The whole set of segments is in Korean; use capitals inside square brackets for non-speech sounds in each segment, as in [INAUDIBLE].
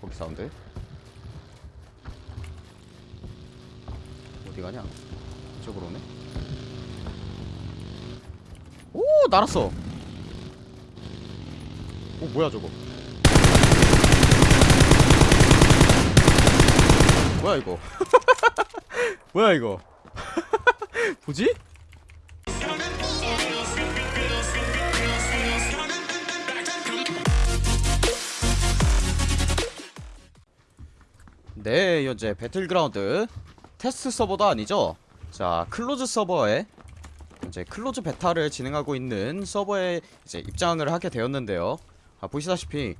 거기 사운드 어디 가냐? 이쪽으로 오네? 오! 날았어! 오 뭐야 저거? 뭐야 이거? [LAUGHS] 뭐야 이거? [LAUGHS] 뭐지? 네 현재 배틀그라운드 테스트 서버도 아니죠? 자 close 서버에 이제 close 베타를 진행하고 있는 서버에 이제 입장을 하게 되었는데요. 아 보시다시피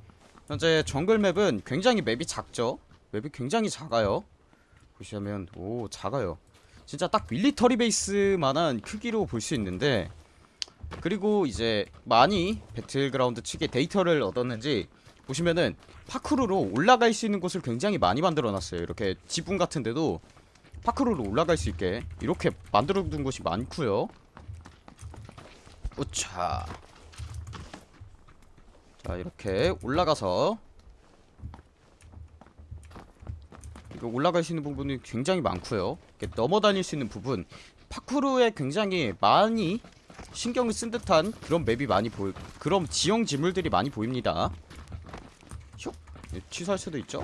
현재 정글 map은 굉장히 map이 작죠? map이 굉장히 작아요. 보시면 오 작아요. 진짜 딱 military base만한 크기로 볼 수 있는데 그리고 이제 많이 배틀그라운드 측에 데이터를 얻었는지 보시면은 파크루로 올라갈 수 있는 곳을 굉장히 많이 만들어 놨어요. 이렇게 지붕 같은데도 파크루로 올라갈 수 있게 이렇게 만들어 둔 곳이 많고요. 우차. 자 이렇게 올라가서 이거 올라갈 수 있는 부분이 굉장히 많고요. 이렇게 넘어다닐 수 있는 부분. 파크루에 굉장히 많이 신경을 쓴 듯한 그런 맵이 많이 보이 그런 지형 지물들이 많이 보입니다 취소할 수도 있죠?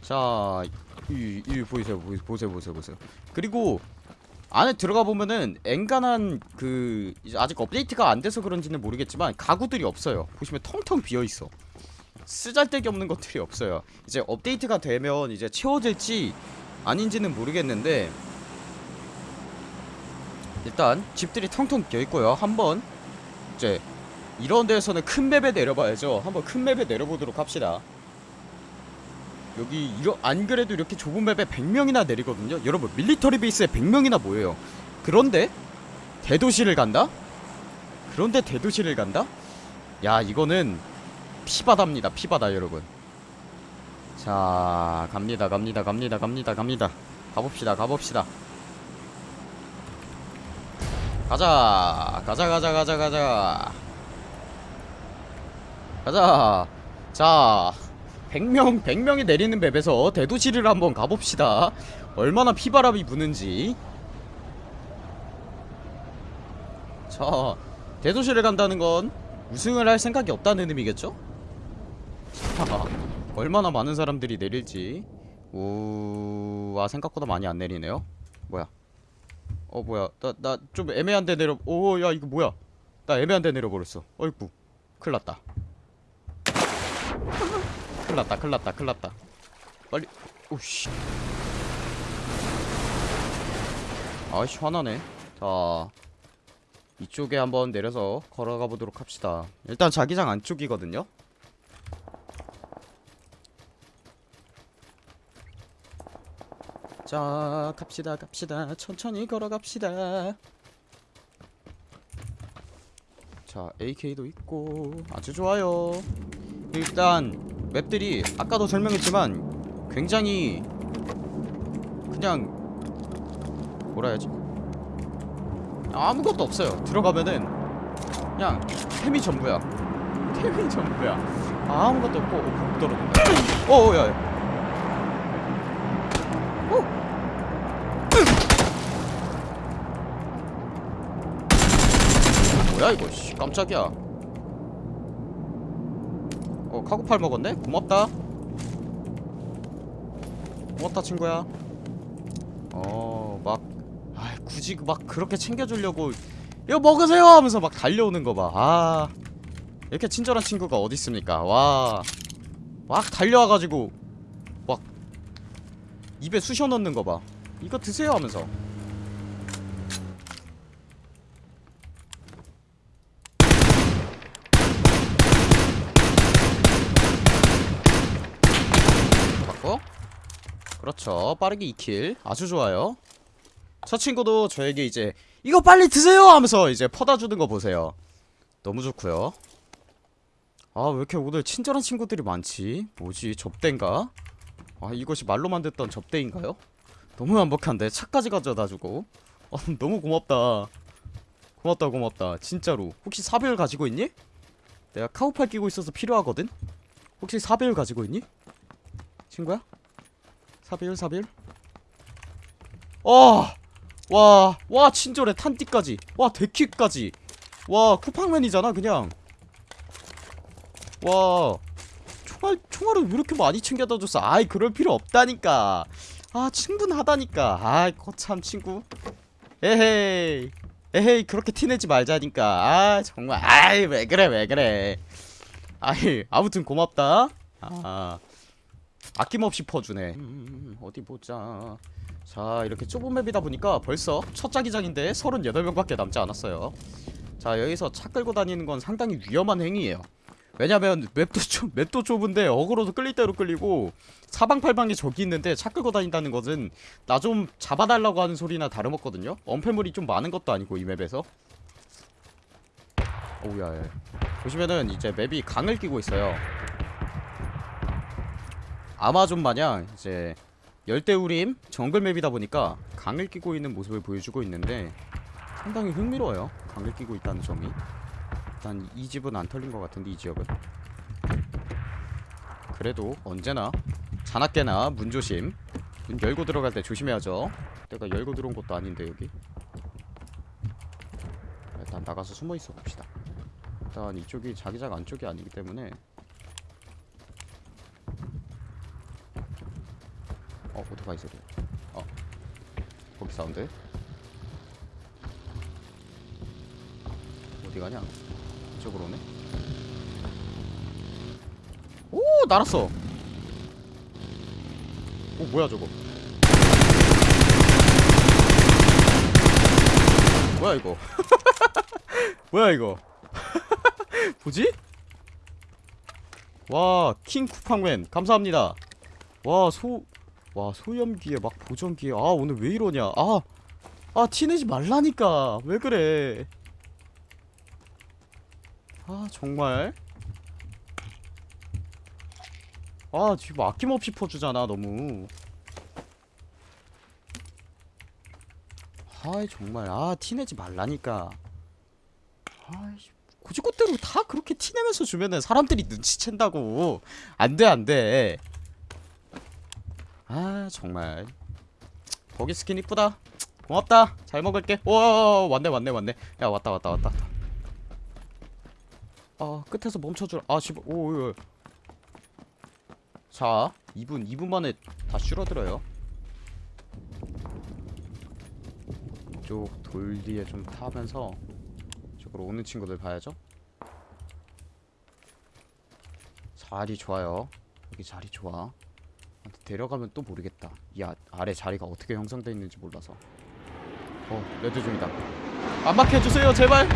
자 이, 이 보이세요? 보이- 보세요 보세요 보세요. 그리고 안에 들어가 보면은 엔간한 그 아직 업데이트가 안 돼서 그런지는 모르겠지만 가구들이 없어요. 보시면 텅텅 비어 있어. 쓰잘데기 없는 것들이 없어요. 이제 업데이트가 되면 이제 채워질지 아닌지는 모르겠는데 일단 집들이 텅텅 비어 있고요. 한번 이제 이런 데에서는 큰 맵에 내려봐야죠. 한번 큰 맵에 내려보도록 합시다. 여기 이러, 안 그래도 이렇게 좁은 맵에 100명이나 내리거든요. 여러분 밀리터리 베이스에 100명이나 모여요. 그런데 대도시를 간다? 그런데 대도시를 간다? 야 이거는 피바다입니다. 피바다 여러분. 자 갑니다 갑니다 갑니다 갑니다 갑니다. 가봅시다 가봅시다. 가자 가자 가자 가자 가자 가자. 자 100명 100명이 내리는 맵에서 대도시를 한번 가봅시다. 얼마나 피바람이 부는지. 자 대도시를 간다는 건 우승을 할 생각이 없다는 의미겠죠? 자, [LAUGHS] 얼마나 많은 사람들이 내릴지. 우와 생각보다 많이 안 내리네요. 뭐야? 어 뭐야? 나 나 좀 애매한 데 내려 오 야 이거 뭐야? 나 애매한 데 내려버렸어. 어이구 큰일났다 큰일났다 큰일났다 큰일났다. 빨리 오씨. 아이씨 화나네. 자 이쪽에 한번 내려서 걸어가 보도록 합시다. 일단 자기장 안쪽이거든요? 자 갑시다 갑시다. 천천히 걸어갑시다. 자 AK도 있고 아주 좋아요. 일단 맵들이 아까도 설명했지만 굉장히 그냥 뭐라 해야지? 아무것도 없어요. 들어가면은 그냥 템이 전부야. [LAUGHS] 템이 전부야. 아무것도 없고 어, 복 떨어진다 [LAUGHS] 어 야야. [LAUGHS] 뭐야 이거 씨 깜짝이야 어 카구팔 먹었네? 고맙다. 고맙다 친구야. 어막 아 굳이 막 그렇게 챙겨주려고 이거 먹으세요! 하면서 막 달려오는 거봐아 이렇게 친절한 친구가 어딨습니까? 와 막 달려와가지고 막 입에 쑤셔 넣는 거봐. 이거 드세요 하면서 받고 그렇죠. 빠르게 2킬. 아주 좋아요. 저 친구도 저에게 이제 이거 빨리 드세요! 하면서 이제 퍼다 주는 거 보세요. 너무 좋고요. 아 왜 이렇게 오늘 친절한 친구들이 많지? 뭐지? 접대인가? 아 이것이 말로만 듣던 접대인가요? 너무 완벽한데? 차까지 가져다 주고. 어, [LAUGHS] 너무 고맙다. 고맙다 고맙다. 진짜로. 혹시 사배율 가지고 있니? 내가 카우팔 끼고 있어서 필요하거든? 혹시 사배율 가지고 있니? 친구야? 4비율 4비율 어! 와, 와 친절해 탄띠까지. 와 데킥까지. 와 쿠팡맨이잖아 그냥. 와 총알, 총알을 왜 이렇게 많이 챙겨다 줬어? 아이 그럴 필요 없다니까. 아 충분하다니까. 아이 거참 친구. 에헤이. 에헤이 그렇게 티내지 말자니까. 아 정말. 아이 왜 그래 왜 그래. 아이 아무튼 고맙다. 아 아낌없이 퍼주네. 음, 어디 보자. 자 이렇게 좁은 맵이다 보니까 벌써 첫 자기장인데 38명밖에 남지 않았어요. 자 여기서 차 끌고 다니는 건 상당히 위험한 행위예요. 왜냐면 맵도 좁, 맵도 좁은데 어그로도 끌릴 대로 끌리고 사방팔방에 적이 있는데 차 끌고 다닌다는 것은 나 좀 잡아달라고 하는 소리나 다름없거든요. 엄폐물이 좀 많은 것도 아니고 이 맵에서. 오우야 야. 보시면은 이제 맵이 강을 끼고 있어요 아마존 마냥 이제 열대우림 정글 맵이다 보니까 강을 끼고 있는 모습을 보여주고 있는데 상당히 흥미로워요. 강을 끼고 있다는 점이. 일단 이 집은 안 털린 것 같은데 이 지역은. 그래도 언제나 자나깨나 문조심 문 열고 들어갈 때 조심해야죠. 내가 열고 들어온 것도 아닌데 여기? 일단 나가서 숨어 있어 봅시다. 일단 이쪽이 자기장 안쪽이 아니기 때문에 어 오토바이 소리. 어. 거기 사운드? 어디 가냐? 이쪽으로 오네? 오 날았어! 오 뭐야 저거? 뭐야 이거? [LAUGHS] 뭐야 이거? [LAUGHS] 뭐지? 와, 킹 쿠팡맨 감사합니다. 와, 소, 와 소염기에 막 보정기에 아 오늘 왜 이러냐? 아, 아 티내지 말라니까 왜 그래? 아 정말. 아 지금 아낌없이 퍼주잖아 너무. 아이 정말 아 티내지 말라니까. 아이씨. 곧이곧대로 다 그렇게 티내면서 주면은 사람들이 눈치챈다고 안돼 안돼 아 정말. 거기 스킨 이쁘다. 고맙다. 잘 먹을게. 와 왔네 왔네 왔네. 야 왔다 왔다 왔다. 아 끝에서 멈춰주라. 아 씨발 오자 2분 2분 만에 다 줄어들어요. 이쪽 돌 뒤에 좀 타면서 이쪽으로 오는 친구들 봐야죠. 자리 좋아요. 여기 자리 좋아 데려가면 또 모르겠다. 이 아, 아래 자리가 어떻게 형성되어 있는지 몰라서. 어 레드 중이다. 안 막혀 해주세요 제발.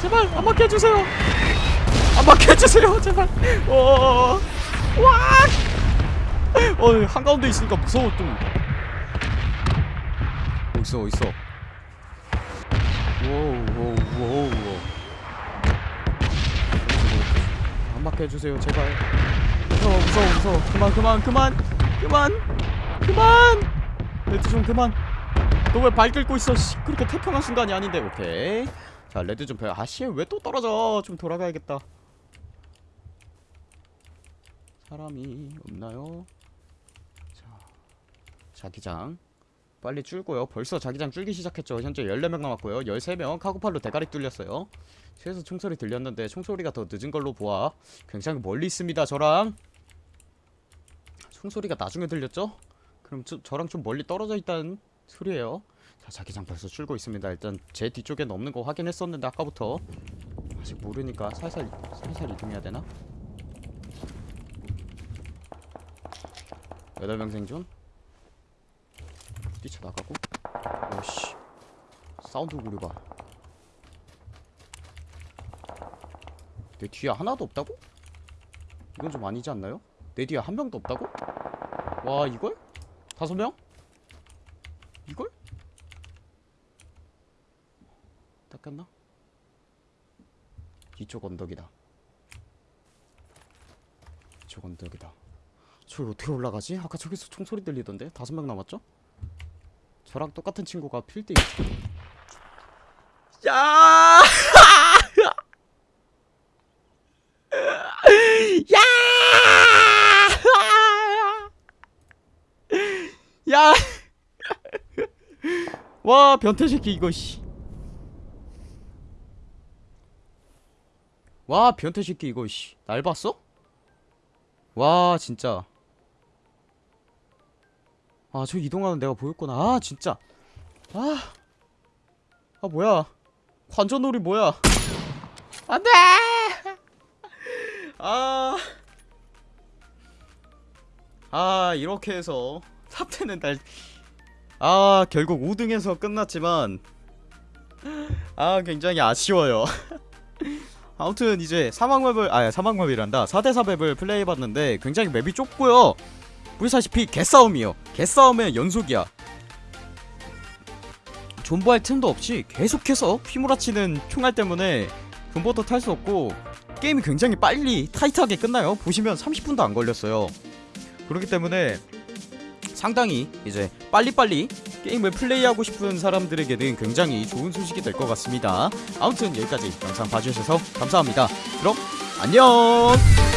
제발 안 막혀 해주세요. 안 막혀 해주세요 제발. 어와! 어 한가운데 있으니까 무서워 좀. 어딨어 어딨어. 오오오오. 안 막혀 해주세요 제발 무서워 무서워 무서워. 그만 그만 그만. 그만. 그만. 레드 좀 그만. 너 왜 발 긁고 있어. 씨, 그렇게 태평한 순간이 아닌데. 오케이. 자 레드 좀 배. 아씨 왜 또 떨어져? 좀 돌아가야겠다. 사람이 없나요? 자 자기장. 빨리 줄고요. 벌써 자기장 줄기 시작했죠. 현재 14명 남았고요. 13명 카고팔로 대가리 뚫렸어요. 최소 총소리 들렸는데 총소리가 더 늦은 걸로 보아. 굉장히 멀리 있습니다 저랑 총소리가 나중에 들렸죠? 그럼 저, 저랑 좀 멀리 떨어져 있다는 소리예요 자 자기장 벌써 줄고 있습니다 일단 제 뒤쪽에는 없는 거 확인했었는데 아까부터 아직 모르니까 살살 살살 이동해야 되나? 8명 생존 뛰쳐나가고 오씨 사운드 구려봐 내 뒤에 하나도 없다고? 이건 좀 아니지 않나요? 내 뒤에 한 명도 없다고? 와 이걸? 다섯 명? 이걸? 닦였나? 이쪽 언덕이다 이쪽 언덕이다 저기 어떻게 올라가지? 아까 저기서 총소리 들리던데? 다섯 명 남았죠? 저랑 똑같은 친구가 필드 야! 야! 와 변태 새끼 이거 씨. 와 변태 새끼 이거 씨. 날 봤어? 와 진짜. 아 저 이동하는 내가 보였구나. 아 진짜. 아. 아 뭐야? 관전놀이 뭐야? 안돼. 아. 아 이렇게 해서 top 10은 날. 아 결국 5등에서 끝났지만 아 굉장히 아쉬워요. [LAUGHS] 아무튼 이제 사막map을 아 사막map이란다. 4대4 map을 플레이해봤는데 굉장히 map이 좁고요. 보시다시피 개싸움이요. 개싸움의 연속이야. 존버할 틈도 없이 계속해서 휘몰아치는 총알 때문에 존버도 탈 수 없고 게임이 굉장히 빨리 타이트하게 끝나요. 보시면 30분도 안 걸렸어요. 그렇기 때문에 상당히 이제 빨리빨리 게임을 플레이하고 싶은 사람들에게는 굉장히 좋은 소식이 될 것 같습니다. 아무튼 여기까지 영상 봐주셔서 감사합니다. 그럼 안녕!